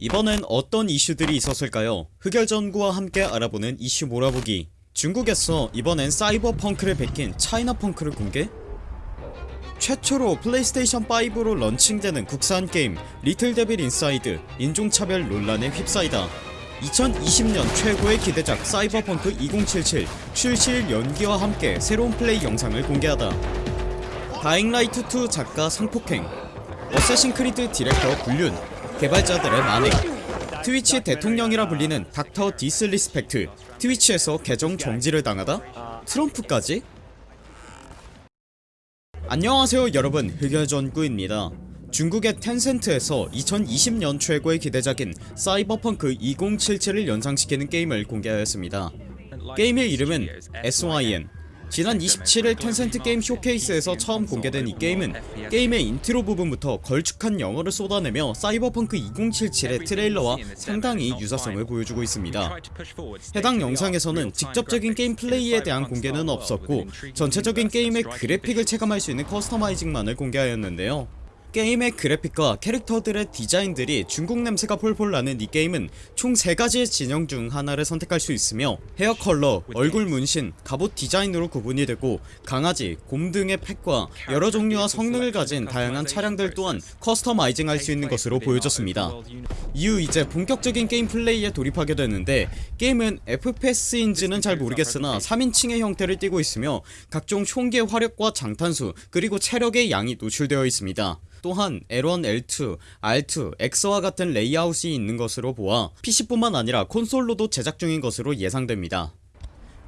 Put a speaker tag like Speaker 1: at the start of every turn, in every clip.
Speaker 1: 이번엔 어떤 이슈들이 있었을까요? 흑열전구와 함께 알아보는 이슈 몰아보기. 중국에서 이번엔 사이버펑크를 베낀 차이나펑크를 공개? 최초로 플레이스테이션5로 런칭되는 국산 게임 리틀 데빌 인사이드 인종차별 논란에 휩싸이다. 2020년 최고의 기대작 사이버펑크 2077 출시일 연기와 함께 새로운 플레이 영상을 공개하다. 다잉라이트2 작가 성폭행. 어쌔신 크리드 디렉터 불륜 개발자들의 만행. 트위치 대통령이라 불리는 닥터 디스리스펙트. 트위치에서 계정 정지를 당하다? 트럼프까지? 안녕하세요 여러분. 흑열전구입니다. 중국의 텐센트에서 2020년 최고의 기대작인 사이버펑크 2077을 연상시키는 게임을 공개하였습니다. 게임의 이름은 SYN 지난 27일 텐센트 게임 쇼케이스에서 처음 공개된 이 게임은 게임의 인트로 부분부터 걸쭉한 영어를 쏟아내며 사이버펑크 2077의 트레일러와 상당히 유사성을 보여주고 있습니다. 해당 영상에서는 직접적인 게임 플레이에 대한 공개는 없었고 전체적인 게임의 그래픽을 체감할 수 있는 customizing만을 공개하였는데요 게임의 그래픽과 캐릭터들의 디자인들이 중국 냄새가 폴폴 나는 이 게임은 총 3가지의 진영 중 하나를 선택할 수 있으며 헤어 컬러, 얼굴 문신, 갑옷 디자인으로 구분이 되고 강아지, 곰 등의 펫과 여러 종류와 성능을 가진 다양한 차량들 또한 customizing 할 수 있는 것으로 보여졌습니다. 이후 이제 본격적인 게임 플레이에 돌입하게 되는데 게임은 FPS인지는 잘 모르겠으나 3인칭의 형태를 띠고 있으며 각종 총기의 화력과 장탄수 그리고 체력의 양이 노출되어 있습니다 또한 L1, L2, R2, X와 같은 레이아웃이 있는 것으로 보아 PC뿐만 아니라 콘솔로도 제작 중인 것으로 예상됩니다.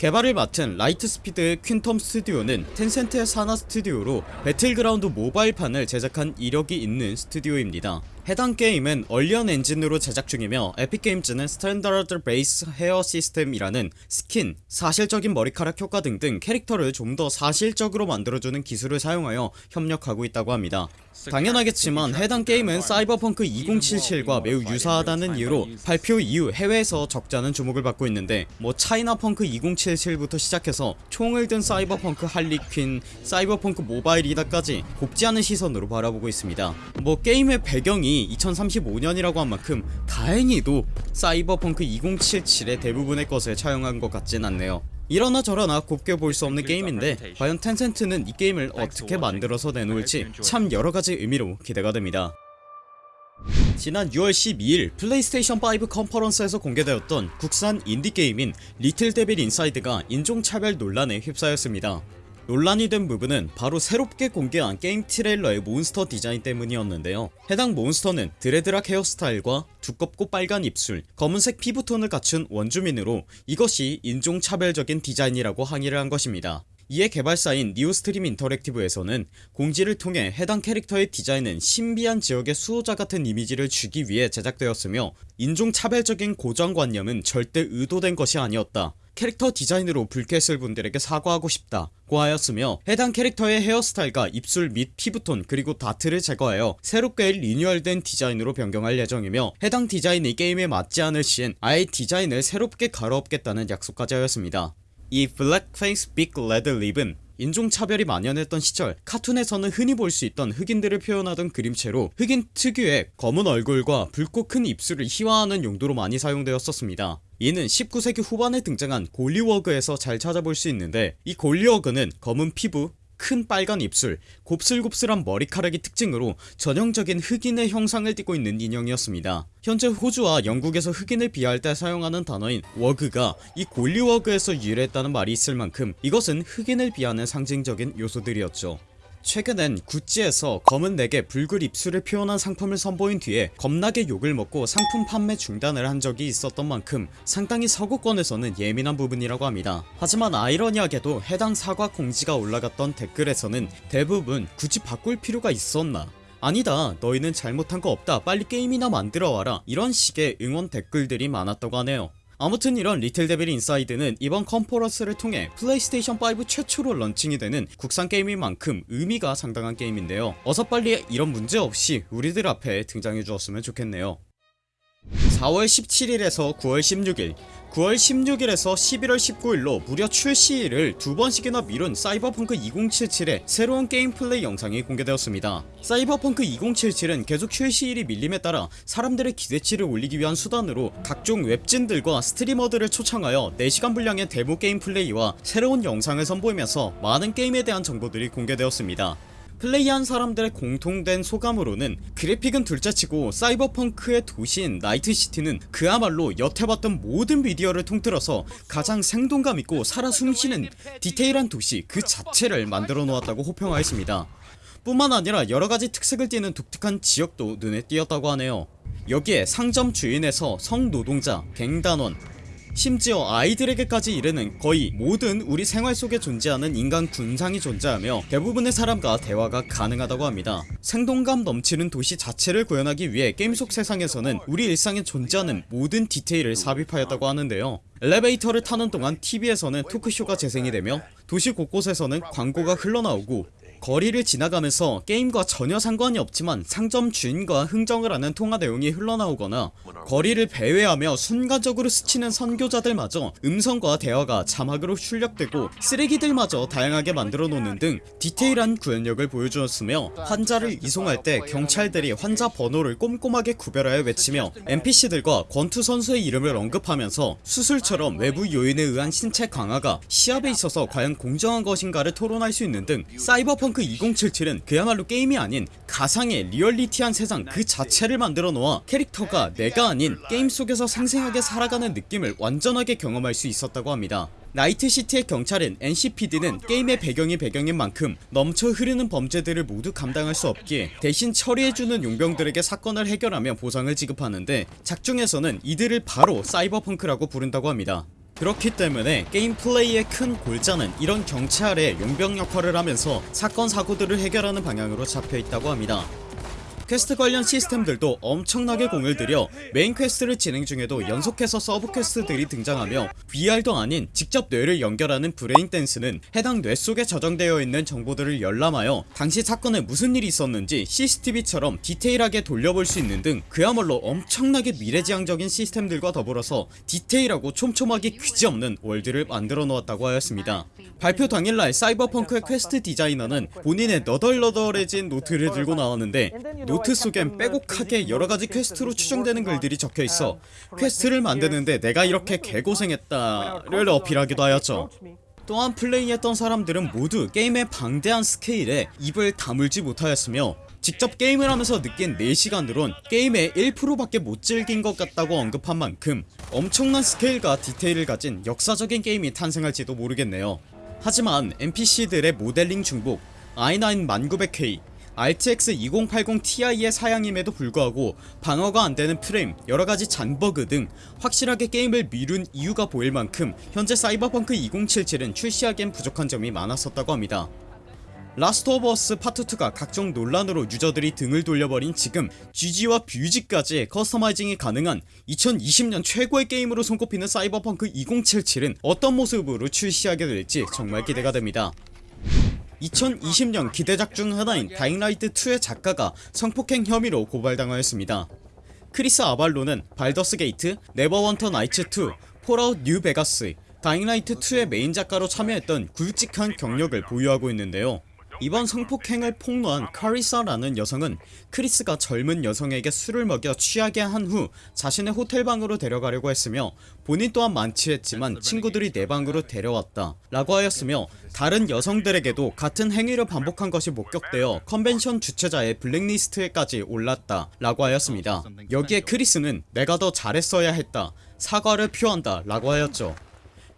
Speaker 1: 개발을 맡은 라이트스피드의 퀀텀 스튜디오는 텐센트의 산하 스튜디오로 배틀그라운드 모바일판을 제작한 이력이 있는 스튜디오입니다 해당 게임은 언리얼 엔진으로 제작 중이며 에픽게임즈는 strand base hair system이라는 스킨, 사실적인 머리카락 효과 등등 캐릭터를 좀 더 사실적으로 만들어주는 기술을 사용하여 협력하고 있다고 합니다. 당연하겠지만 해당 게임은 사이버펑크 2077과 매우 유사하다는 이유로 발표 이후 해외에서 적잖은 주목을 받고 있는데 뭐 차이나펑크 2077부터 시작해서 총을 든 사이버펑크 할리퀸 사이버펑크 모바일이다까지 곱지 않은 시선으로 바라보고 있습니다. 뭐 게임의 배경이 2035년이라고 한 만큼 다행히도 사이버펑크 2077의 대부분의 것을 차용한 것 같진 않네요. 이러나 저러나 곱게 볼 수 없는 게임인데 과연 텐센트는 이 게임을 어떻게 만들어서 내놓을지 참 여러가지 의미로 기대가 됩니다. 지난 6월 12일 플레이스테이션5 컨퍼런스에서 공개되었던 국산 인디게임인 리틀 데빌 인사이드가 인종차별 논란에 휩싸였습니다 논란이 된 부분은 바로 새롭게 공개한 게임 트레일러의 몬스터 디자인 때문이었는데요. 해당 몬스터는 dreadlock 헤어스타일과 두껍고 빨간 입술 검은색 피부톤을 갖춘 원주민으로 이것이 인종차별적인 디자인이라고 항의를 한 것입니다 이에 개발사인 니오스트림 인터랙티브에서는 공지를 통해 해당 캐릭터의 디자인은 신비한 지역의 수호자 같은 이미지를 주기 위해 제작되었으며 인종차별적인 고정관념은 절대 의도된 것이 아니었다. 캐릭터 디자인으로 불쾌했을 분들에게 사과하고 싶다 고 하였으며 해당 캐릭터의 헤어스타일과 입술 및 피부톤 그리고 다트를 제거하여 새롭게 리뉴얼된 디자인으로 변경할 예정이며 해당 디자인이 게임에 맞지 않을 시엔 아예 디자인을 새롭게 갈아엎겠다는 약속까지 하였습니다 이 blackface big red lip은 인종차별이 만연했던 시절 카툰에서는 흔히 볼 수 있던 흑인들을 표현하던 그림체로 흑인 특유의 검은 얼굴과 붉고 큰 입술을 희화하는 용도로 많이 사용되었었습니다. 이는 19세기 후반에 등장한 golliwog에서 잘 찾아볼 수 있는데 이 golliwog는 검은 피부 큰 빨간 입술, 곱슬곱슬한 머리카락이 특징으로 전형적인 흑인의 형상을 띠고 있는 인형이었습니다. 현재 호주와 영국에서 흑인을 비하할 때 사용하는 단어인 wog가 이 golliwog에서 유래했다는 말이 있을 만큼 이것은 흑인을 비하하는 상징적인 요소들이었죠 최근엔 구찌에서 검은색에 붉은 입술을 표현한 상품을 선보인 뒤에 겁나게 욕을 먹고 상품 판매 중단을 한 적이 있었던 만큼 상당히 서구권에서는 예민한 부분이라고 합니다. 하지만 아이러니하게도 해당 사과 공지가 올라갔던 댓글에서는 대부분 굳이 바꿀 필요가 있었나? 아니다 너희는 잘못한 거 없다 빨리 게임이나 만들어와라 이런 식의 응원 댓글들이 많았다고 하네요 아무튼 이런 리틀 데빌 인사이드는 이번 컨퍼런스를 통해 플레이스테이션5 최초로 런칭이 되는 국산 게임인 만큼 의미가 상당한 게임인데요. 어서 빨리 이런 문제 없이 우리들 앞에 등장해 주었으면 좋겠네요 4월 17일에서 9월 16일 9월 16일에서 11월 19일로 무려 출시일을 두 번씩이나 미룬 사이버펑크 2077의 새로운 게임 플레이 영상이 공개되었습니다. 사이버펑크 2077은 계속 출시일이 밀림에 따라 사람들의 기대치를 올리기 위한 수단으로 각종 웹진들과 스트리머들을 초청하여 4시간 분량의 데모 게임 플레이와 새로운 영상을 선보이면서 많은 게임에 대한 정보들이 공개되었습니다 플레이한 사람들의 공통된 소감으로는 그래픽은 둘째치고 사이버펑크의 도시인 나이트시티는 그야말로 여태 봤던 모든 미디어를 통틀어서 가장 생동감 있고 살아 숨쉬는 디테일한 도시 그 자체를 만들어 놓았다고 호평하였습니다. 뿐만 아니라 여러가지 특색을 띠는 독특한 지역도 눈에 띄었다고 하네요. 여기에 상점 주인에서 성노동자, 갱단원, 심지어 아이들에게까지 이르는 거의 모든 우리 생활 속에 존재하는 인간 군상이 존재하며 대부분의 사람과 대화가 가능하다고 합니다. 생동감 넘치는 도시 자체를 구현하기 위해 게임 속 세상에서는 우리 일상에 존재하는 모든 디테일을 삽입하였다고 하는데요. 엘리베이터를 타는 동안 TV에서는 토크쇼가 재생이 되며 도시 곳곳에서는 광고가 흘러나오고 거리를 지나가면서 게임과 전혀 상관이 없지만 상점 주인과 흥정을 하는 통화 내용이 흘러나오거나 거리를 배회하며 순간적으로 스치는 선교자들마저 음성과 대화가 자막으로 출력되고 쓰레기들마저 다양하게 만들어 놓는 등 디테일한 구현력을 보여주었으며 환자를 이송할 때 경찰들이 환자 번호를 꼼꼼하게 구별하여 외치며 NPC들과 권투 선수의 이름을 언급하면서 수술처럼 외부 요인에 의한 신체 강화가 시합에 있어서 과연 공정한 것인가를 토론할 수 있는 등 사이버펑크 2077은 그야말로 게임이 아닌 가상의 리얼리티한 세상 그 자체를 만들어 놓아 캐릭터가 내가 아닌 게임 속에서 생생하게 살아가는 느낌을 완전하게 경험할 수 있었다고 합니다. 나이트시티의 경찰인 NCPD는 게임의 배경이 배경인 만큼 넘쳐 흐르는 범죄들을 모두 감당할 수 없기에 대신 처리해주는 용병들에게 사건을 해결하며 보상을 지급하는데 작중에서는 이들을 바로 사이버펑크라고 부른다고 합니다 그렇기 때문에 게임 플레이의 큰 골자는 이런 경찰의 용병 역할을 하면서 사건 사고들을 해결하는 방향으로 잡혀있다고 합니다 퀘스트 관련 시스템들도 엄청나게 공을 들여 메인 퀘스트를 진행 중에도 연속해서 서브 퀘스트들이 등장하며 VR도 아닌 직접 뇌를 연결하는 brain dance는 해당 뇌 속에 저장되어 있는 정보들을 열람하여 당시 사건에 무슨 일이 있었는지 CCTV처럼 디테일하게 돌려볼 수 있는 등 그야말로 엄청나게 미래지향적인 시스템들과 더불어서 디테일하고 촘촘하기 그지없는 월드를 만들어 놓았다고 하였습니다. 발표 당일날 사이버펑크의 퀘스트 디자이너는 본인의 너덜너덜해진 노트를 들고 나왔는데 노트 속엔 빼곡하게 여러가지 퀘스트로 추정되는 글들이 적혀있어 퀘스트를 만드는데 내가 이렇게 개고생했다를 어필하기도 하였죠. 또한 플레이했던 사람들은 모두 게임의 방대한 스케일에 입을 다물지 못하였으며 직접 게임을 하면서 느낀 4시간으론 게임의 1%밖에 못 즐긴 것 같다고 언급한 만큼 엄청난 스케일과 디테일을 가진 역사적인 게임이 탄생할지도 모르겠네요. 하지만 NPC들의 모델링 중복 i9 1900K RTX 2080 Ti의 사양임에도 불구하고 방어가 안되는 프레임 여러가지 잔버그 등 확실하게 게임을 미룬 이유가 보일 만큼 현재 사이버펑크 2077은 출시하기엔 부족한 점이 많았었다고 합니다. 라스트 오브 어스 파트 2가 각종 논란으로 유저들이 등을 돌려버린 지금 쥬지와 뷰지까지 customizing이 가능한 2020년 최고의 게임으로 손꼽히는 사이버펑크 2077은 어떤 모습으로 출시하게 될지 정말 기대가 됩니다 2020년 기대작 중 하나인 다잉라이트2의 작가가 성폭행 혐의로 고발당하였습니다. 크리스 아발로는 발더스 게이트, 네버윈터 나이츠2, 폴아웃 뉴 베가스, 다잉라이트2의 메인 작가로 참여했던 굵직한 경력을 보유하고 있는데요 이번 성폭행을 폭로한 카리사라는 여성은 크리스가 젊은 여성에게 술을 먹여 취하게 한 후 자신의 호텔방으로 데려가려고 했으며 본인 또한 만취했지만 친구들이 내 방으로 데려왔다 라고 하였으며 다른 여성들에게도 같은 행위를 반복한 것이 목격되어 컨벤션 주최자의 블랙리스트에까지 올랐다 라고 하였습니다. 여기에 크리스는 내가 더 잘했어야 했다 사과를 표한다 라고 하였죠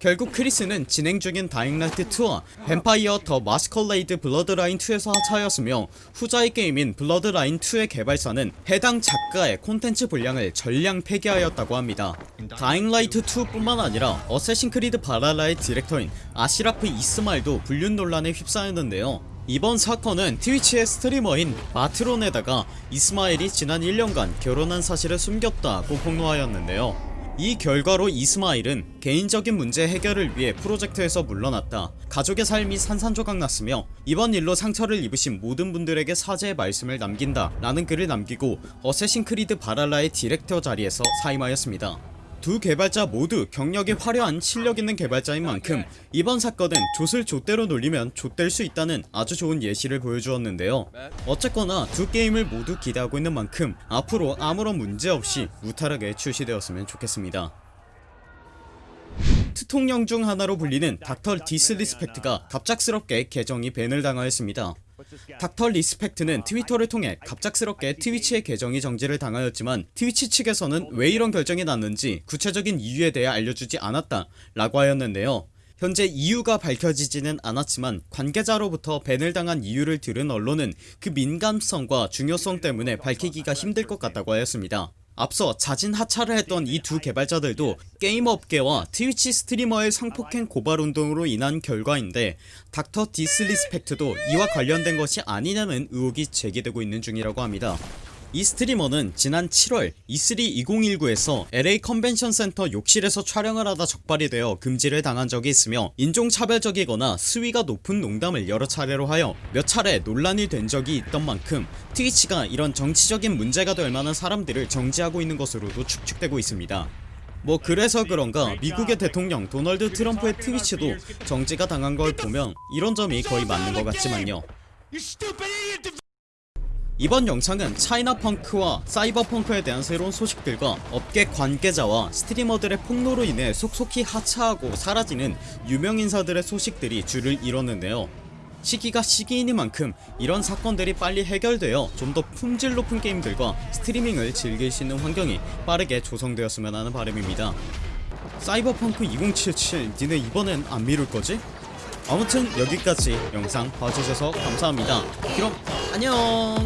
Speaker 1: 결국 크리스는 진행 중인 Dying Light 2와 Vampire the Masquerade Bloodlines 2에서 하차하였으며 후자의 게임인 Bloodlines 2의 개발사는 해당 작가의 콘텐츠 분량을 전량 폐기하였다고 합니다. Dying Light 2 뿐만 아니라 Assassin's Creed Valhalla의 디렉터인 아시라프 이스마일도 불륜 논란에 휩싸였는데요. 이번 사건은 Twitch의 streamer인 마트론에다가 이스마일이 지난 1년간 결혼한 사실을 숨겼다고 폭로하였는데요 이 결과로 이스마일은 개인적인 문제 해결을 위해 프로젝트에서 물러났다. 가족의 삶이 산산조각 났으며 이번 일로 상처를 입으신 모든 분들에게 사죄의 말씀을 남긴다. 라는 글을 남기고 Assassin's Creed Valhalla의 디렉터 자리에서 사임하였습니다 두 개발자 모두 경력이 화려한 실력있는 개발자인 만큼 이번 사건은 좆을 좆대로 놀리면 좆될 수 있다는 아주 좋은 예시를 보여주었는데요. 어쨌거나 두 게임을 모두 기대하고 있는 만큼 앞으로 아무런 문제없이 무탈하게 출시되었으면 좋겠습니다. 트통령 중 하나로 불리는 Dr Disrespect가 갑작스럽게 계정이 ban을 당하였습니다 Dr Disrespect는 Twitter를 통해 갑작스럽게 Twitch의 계정이 정지를 당하였지만 Twitch 측에서는 왜 이런 결정이 났는지 구체적인 이유에 대해 알려주지 않았다 라고 하였는데요. 현재 이유가 밝혀지지는 않았지만 관계자로부터 ban을 당한 이유를 들은 언론은 그 민감성과 중요성 때문에 밝히기가 힘들 것 같다고 하였습니다 앞서 자진 하차를 했던 이 두 개발자들도 게임 업계와 Twitch streamer의 성폭행 고발 운동으로 인한 결과인데 Dr Disrespect도 이와 관련된 것이 아니냐는 의혹이 제기되고 있는 중이라고 합니다 이 streamer는 지난 7월 E3 2019에서 LA 컨벤션 센터 욕실에서 촬영을 하다 적발이 되어 금지를 당한 적이 있으며 인종차별적이거나 수위가 높은 농담을 여러 차례로 하여 몇 차례 논란이 된 적이 있던 만큼 트위치가 이런 정치적인 문제가 될 만한 사람들을 정지하고 있는 것으로도 추측되고 있습니다. 뭐 그래서 그런가 미국의 대통령 도널드 트럼프의 트위치도 정지가 당한 걸 보면 이런 점이 거의 맞는 것 같지만요 이번 영상은 차이나 펑크와 사이버 펑크에 대한 새로운 소식들과 업계 관계자와 스트리머들의 폭로로 인해 속속히 하차하고 사라지는 유명인사들의 소식들이 줄을 이뤘는데요 시기가 시기이니만큼 이런 사건들이 빨리 해결되어 좀 더 품질 높은 게임들과 스트리밍을 즐길 수 있는 환경이 빠르게 조성되었으면 하는 바람입니다 사이버펑크 2077 니네 이번엔 안 미룰거지? 아무튼 여기까지 영상 봐주셔서 감사합니다. 그럼 안녕